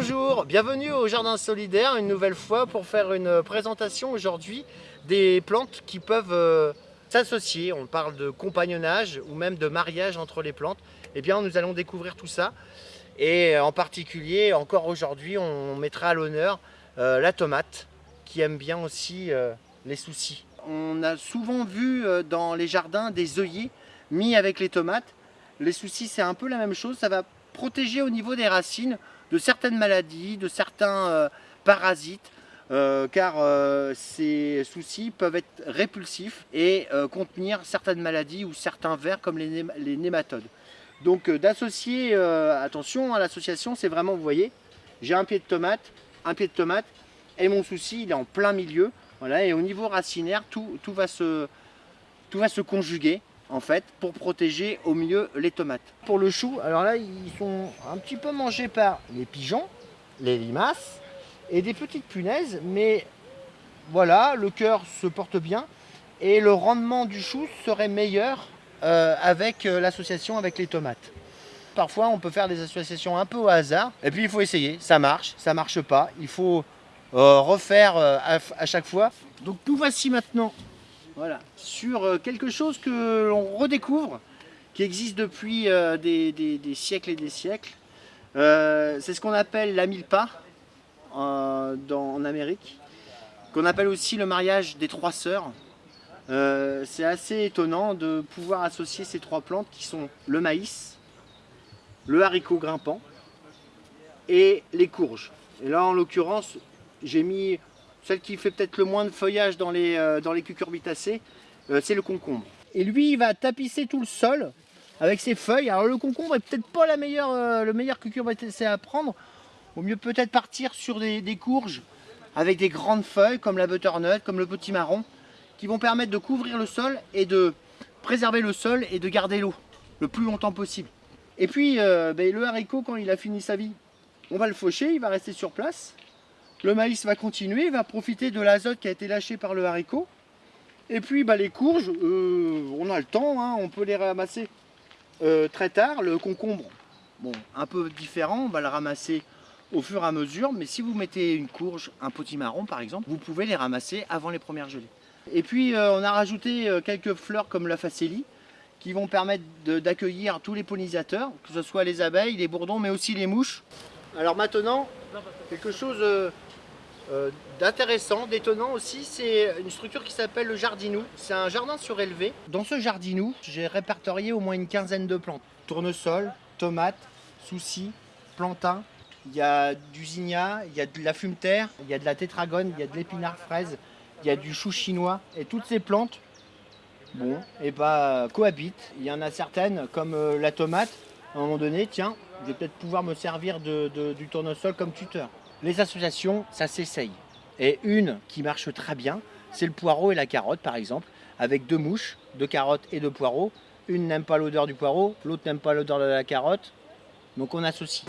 Bonjour, bienvenue au Jardin Solidaire une nouvelle fois pour faire une présentation aujourd'hui des plantes qui peuvent euh, s'associer. On parle de compagnonnage ou même de mariage entre les plantes. Eh bien, nous allons découvrir tout ça. Et en particulier, encore aujourd'hui, on mettra à l'honneur euh, la tomate qui aime bien aussi euh, les soucis. On a souvent vu dans les jardins des œillets mis avec les tomates. Les soucis, c'est un peu la même chose. Ça va protéger au niveau des racines de certaines maladies, de certains euh, parasites, euh, car euh, ces soucis peuvent être répulsifs et contenir certaines maladies ou certains vers comme les, nématodes. Donc d'associer, attention à l'association, c'est vraiment, vous voyez, j'ai un pied de tomate, un pied de tomate, et mon souci il est en plein milieu, et au niveau racinaire, tout va se conjuguer en fait pour protéger au mieux les tomates. Pour le chou, alors là ils sont un petit peu mangés par les pigeons, les limaces et des petites punaises, mais voilà, le cœur se porte bien et le rendement du chou serait meilleur euh, avec euh, l'association avec les tomates. Parfois on peut faire des associations un peu au hasard et puis il faut essayer, ça marche, ça marche pas, il faut euh, refaire à, à chaque fois. Donc nous voici maintenant voilà, sur euh, quelque chose que l'on redécouvre, qui existe depuis euh, des, siècles et des siècles. Euh, c'est ce qu'on appelle la milpa en Amérique, qu'on appelle aussi le mariage des trois sœurs. c'est assez étonnant de pouvoir associer ces trois plantes qui sont le maïs, le haricot grimpant et les courges. Et là en l'occurrence, j'ai mis celle qui fait peut-être le moins de feuillage dans les, euh, dans les cucurbitacées, euh, c'est le concombre. Et lui, il va tapisser tout le sol avec ses feuilles. Alors le concombre est peut-être pas la meilleure, euh, le meilleur cucurbitacé à prendre. Au mieux peut-être partir sur des, courges avec des grandes feuilles comme la butternut, comme le petit marron, qui vont permettre de couvrir le sol et de préserver le sol et de garder l'eau le plus longtemps possible. Et puis ben, le haricot, quand il a fini sa vie, on va le faucher, il va rester sur place. Le maïs va continuer, va profiter de l'azote qui a été lâché par le haricot. Et puis bah, les courges, euh, on a le temps, hein, on peut les ramasser euh, très tard. Le concombre, bon, un peu différent, on va le ramasser au fur et à mesure. Mais si vous mettez une courge, un potimarron par exemple, vous pouvez les ramasser avant les premières gelées. Et puis euh, on a rajouté quelques fleurs comme la facélie qui vont permettre d'accueillir tous les pollinisateurs, que ce soit les abeilles, les bourdons, mais aussi les mouches. Alors maintenant, quelque chose euh, d'intéressant, d'étonnant aussi, c'est une structure qui s'appelle le jardinou. C'est un jardin surélevé. Dans ce jardinou, j'ai répertorié au moins une quinzaine de plantes. Tournesol, tomates, soucis, plantain. Il y a du zinnia, il y a de la fumeterre, il y a de la tétragone, il y a de l'épinard fraise, il y a du chou chinois. Et toutes ces plantes, bon, et eh bah, cohabitent. Il y en a certaines, comme euh, la tomate, à un moment donné, tiens, je vais peut-être pouvoir me servir du tournesol comme tuteur. Les associations, ça s'essaye. Et une qui marche très bien, c'est le poireau et la carotte par exemple, avec deux mouches, deux carottes et deux poireaux. Une n'aime pas l'odeur du poireau, l'autre n'aime pas l'odeur de la carotte, donc on associe.